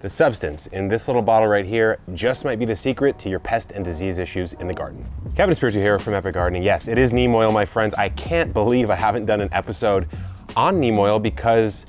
The substance in this little bottle right here just might be the secret to your pest and disease issues in the garden. Kevin Espiritu here from Epic Gardening. Yes, it is neem oil, my friends. I can't believe I haven't done an episode on neem oil because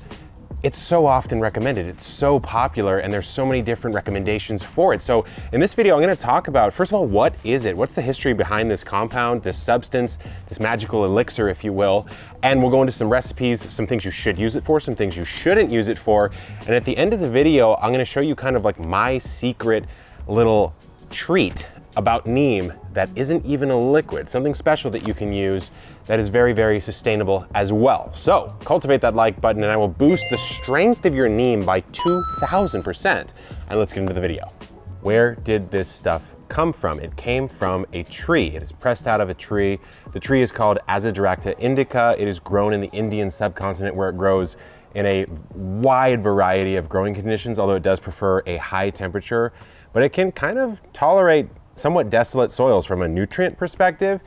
it's so often recommended. It's so popular and there's so many different recommendations for it. So in this video, I'm gonna talk about, first of all, what is it? What's the history behind this compound, this substance, this magical elixir, if you will? And we'll go into some recipes, some things you should use it for, some things you shouldn't use it for. And at the end of the video, I'm gonna show you kind of like my secret little treat about neem that isn't even a liquid, something special that you can use that is very, very sustainable as well. So cultivate that like button and I will boost the strength of your neem by 2000%. And let's get into the video. Where did this stuff come from? It came from a tree. It is pressed out of a tree. The tree is called Azadirachta indica. It is grown in the Indian subcontinent where it grows in a wide variety of growing conditions, although it does prefer a high temperature, but it can kind of tolerate somewhat desolate soils from a nutrient perspective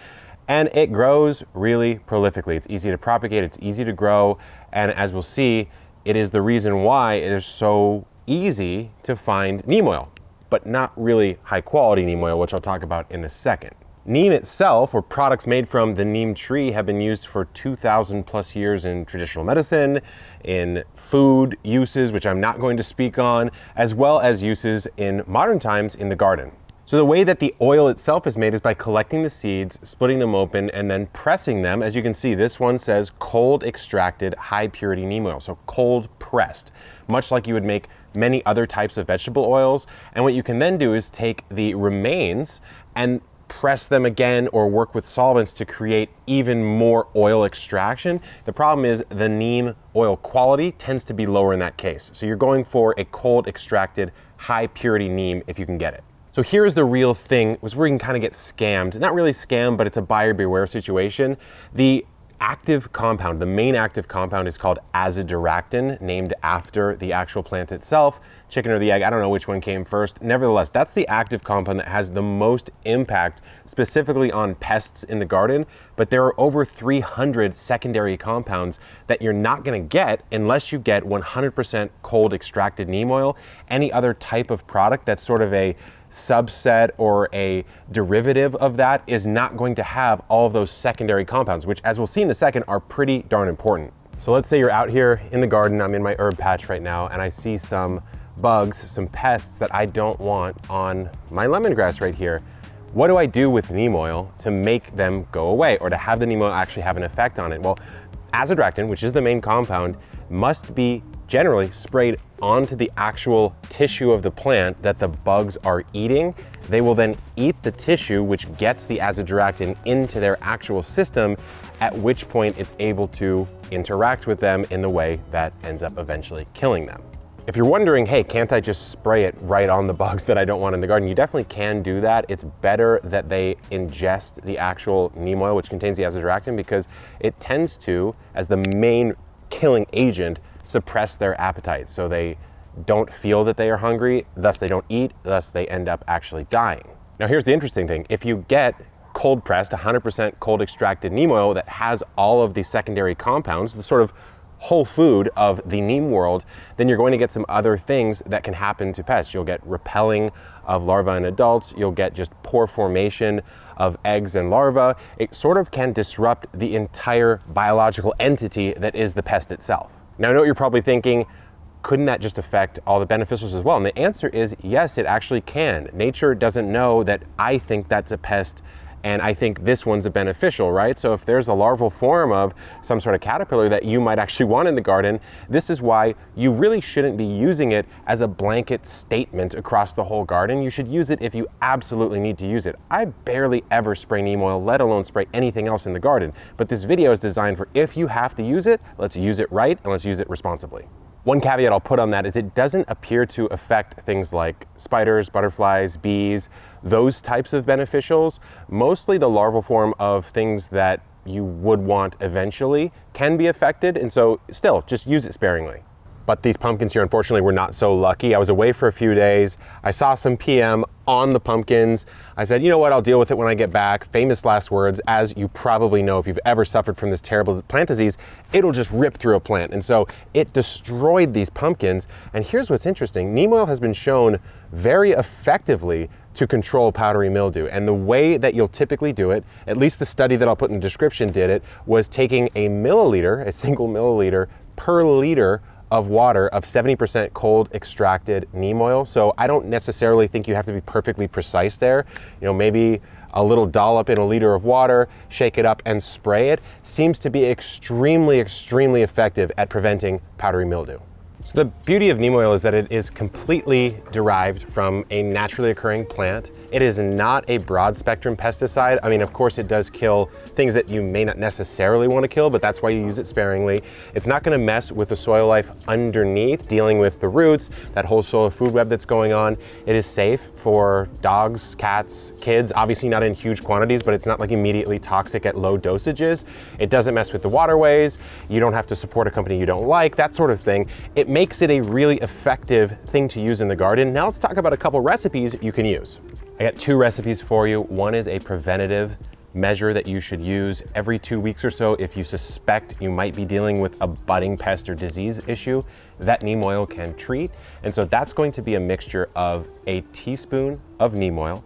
and it grows really prolifically. It's easy to propagate, it's easy to grow, and as we'll see, it is the reason why it is so easy to find neem oil, but not really high quality neem oil, which I'll talk about in a second. Neem itself, or products made from the neem tree, have been used for 2,000 plus years in traditional medicine, in food uses, which I'm not going to speak on, as well as uses in modern times in the garden. So the way that the oil itself is made is by collecting the seeds, splitting them open, and then pressing them. As you can see, this one says cold extracted high purity neem oil, so cold pressed, much like you would make many other types of vegetable oils. And what you can then do is take the remains and press them again or work with solvents to create even more oil extraction. The problem is the neem oil quality tends to be lower in that case. So you're going for a cold extracted high purity neem if you can get it. So here's the real thing, was where you can kind of get scammed. Not really scammed, but it's a buyer beware situation. The active compound, the main active compound is called azadirachtin, named after the actual plant itself. Chicken or the egg, I don't know which one came first. Nevertheless, that's the active compound that has the most impact specifically on pests in the garden, but there are over 300 secondary compounds that you're not gonna get unless you get 100% cold extracted neem oil. Any other type of product that's sort of a subset or a derivative of that is not going to have all of those secondary compounds, which as we'll see in a second are pretty darn important. So let's say you're out here in the garden, I'm in my herb patch right now, and I see some bugs, some pests that I don't want on my lemongrass right here. What do I do with neem oil to make them go away or to have the neem oil actually have an effect on it? Well, azadirachtin, which is the main compound, must be generally sprayed onto the actual tissue of the plant that the bugs are eating. They will then eat the tissue, which gets the azadirachtin into their actual system, at which point it's able to interact with them in the way that ends up eventually killing them. If you're wondering, hey, can't I just spray it right on the bugs that I don't want in the garden? You definitely can do that. It's better that they ingest the actual neem oil, which contains the azadirachtin, because it tends to, as the main killing agent, suppress their appetite. So they don't feel that they are hungry, thus they don't eat, thus they end up actually dying. Now here's the interesting thing. If you get cold pressed, 100% cold extracted neem oil that has all of the secondary compounds, the sort of whole food of the neem world, then you're going to get some other things that can happen to pests. You'll get repelling of larvae in adults, you'll get just poor formation of eggs and larvae. It sort of can disrupt the entire biological entity that is the pest itself. Now I know what you're probably thinking, couldn't that just affect all the beneficials as well? And the answer is yes, it actually can. Nature doesn't know that I think that's a pest and I think this one's a beneficial, right? So if there's a larval form of some sort of caterpillar that you might actually want in the garden, this is why you really shouldn't be using it as a blanket statement across the whole garden. You should use it if you absolutely need to use it. I barely ever spray neem oil, let alone spray anything else in the garden. But this video is designed for if you have to use it, let's use it right and let's use it responsibly. One caveat I'll put on that is it doesn't appear to affect things like spiders, butterflies, bees, those types of beneficials. Mostly the larval form of things that you would want eventually can be affected. And so still, just use it sparingly. But these pumpkins here, unfortunately, were not so lucky. I was away for a few days. I saw some PM on the pumpkins. I said, you know what, I'll deal with it when I get back. Famous last words, as you probably know, if you've ever suffered from this terrible plant disease, it'll just rip through a plant. And so it destroyed these pumpkins. And here's what's interesting. Neem oil has been shown very effectively to control powdery mildew. And the way that you'll typically do it, at least the study that I'll put in the description did it, was taking a milliliter, a single milliliter per liter of water of 70% cold extracted neem oil. So I don't necessarily think you have to be perfectly precise there. You know, maybe a little dollop in a liter of water, shake it up and spray it seems to be extremely, extremely effective at preventing powdery mildew. So the beauty of neem oil is that it is completely derived from a naturally occurring plant. It is not a broad spectrum pesticide. I mean, of course it does kill things that you may not necessarily want to kill, but that's why you use it sparingly. It's not going to mess with the soil life underneath, dealing with the roots, that whole soil food web that's going on. It is safe for dogs, cats, kids, obviously not in huge quantities, but it's not like immediately toxic at low dosages. It doesn't mess with the waterways. You don't have to support a company you don't like, that sort of thing. It makes it a really effective thing to use in the garden. Now let's talk about a couple recipes you can use. I got two recipes for you. One is a preventative measure that you should use every two weeks or so if you suspect you might be dealing with a budding pest or disease issue that neem oil can treat. And so that's going to be a mixture of a teaspoon of neem oil,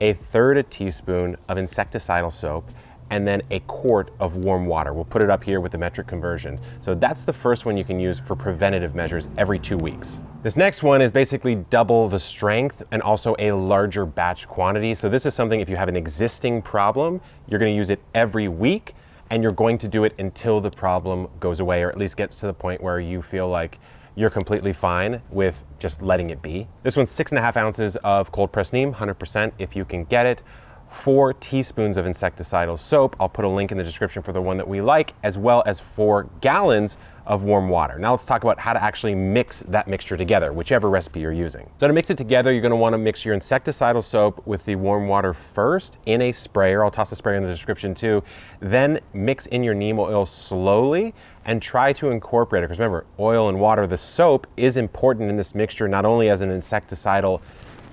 a third a teaspoon of insecticidal soap, and then a quart of warm water. We'll put it up here with the metric conversion. So that's the first one you can use for preventative measures every two weeks. This next one is basically double the strength and also a larger batch quantity. So this is something if you have an existing problem, you're gonna use it every week and you're going to do it until the problem goes away or at least gets to the point where you feel like you're completely fine with just letting it be. This one's six and a half ounces of cold pressed neem, 100% if you can get it four teaspoons of insecticidal soap. I'll put a link in the description for the one that we like, as well as four gallons of warm water. Now let's talk about how to actually mix that mixture together, whichever recipe you're using. So to mix it together, you're gonna wanna mix your insecticidal soap with the warm water first in a sprayer. I'll toss a sprayer in the description too. Then mix in your neem oil slowly and try to incorporate it. Because remember, oil and water, the soap is important in this mixture, not only as an insecticidal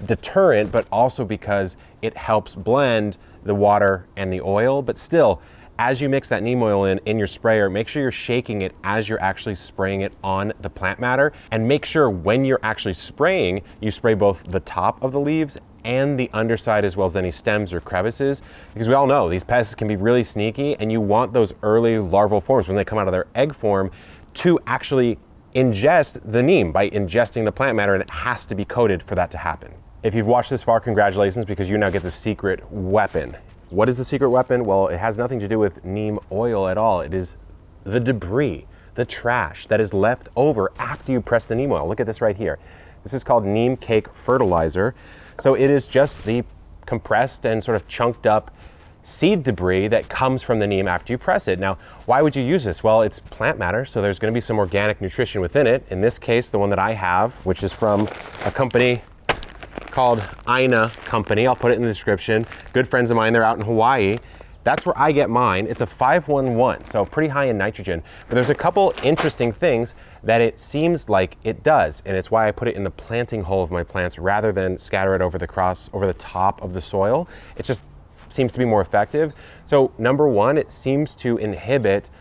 deterrent, but also because it helps blend the water and the oil. But still, as you mix that neem oil in, in your sprayer, make sure you're shaking it as you're actually spraying it on the plant matter. And make sure when you're actually spraying, you spray both the top of the leaves and the underside as well as any stems or crevices because we all know these pests can be really sneaky and you want those early larval forms when they come out of their egg form to actually ingest the neem by ingesting the plant matter and it has to be coated for that to happen. If you've watched this far, congratulations because you now get the secret weapon. What is the secret weapon? Well, it has nothing to do with neem oil at all. It is the debris, the trash that is left over after you press the neem oil. Look at this right here. This is called neem cake fertilizer. So it is just the compressed and sort of chunked up seed debris that comes from the neem after you press it. Now, why would you use this? Well, it's plant matter, so there's gonna be some organic nutrition within it. In this case, the one that I have, which is from a company called Ina Company. I'll put it in the description. Good friends of mine, they're out in Hawaii. That's where I get mine. It's a 511, so pretty high in nitrogen. But there's a couple interesting things that it seems like it does, and it's why I put it in the planting hole of my plants rather than scatter it over the cross, over the top of the soil. It just seems to be more effective. So number one, it seems to inhibit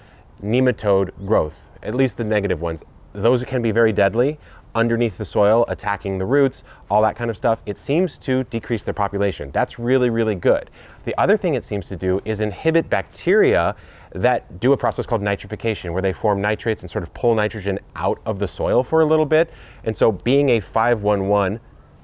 nematode growth, at least the negative ones. Those can be very deadly underneath the soil, attacking the roots, all that kind of stuff, it seems to decrease their population. That's really, really good. The other thing it seems to do is inhibit bacteria that do a process called nitrification, where they form nitrates and sort of pull nitrogen out of the soil for a little bit. And so being a 511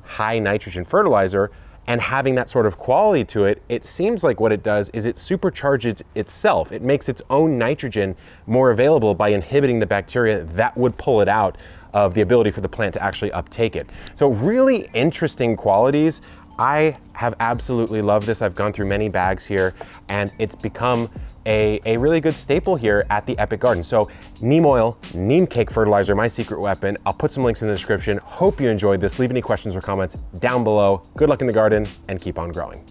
high nitrogen fertilizer and having that sort of quality to it, it seems like what it does is it supercharges itself. It makes its own nitrogen more available by inhibiting the bacteria that would pull it out of the ability for the plant to actually uptake it. So really interesting qualities. I have absolutely loved this. I've gone through many bags here and it's become a, a really good staple here at the Epic Garden. So neem oil, neem cake fertilizer, my secret weapon. I'll put some links in the description. Hope you enjoyed this. Leave any questions or comments down below. Good luck in the garden and keep on growing.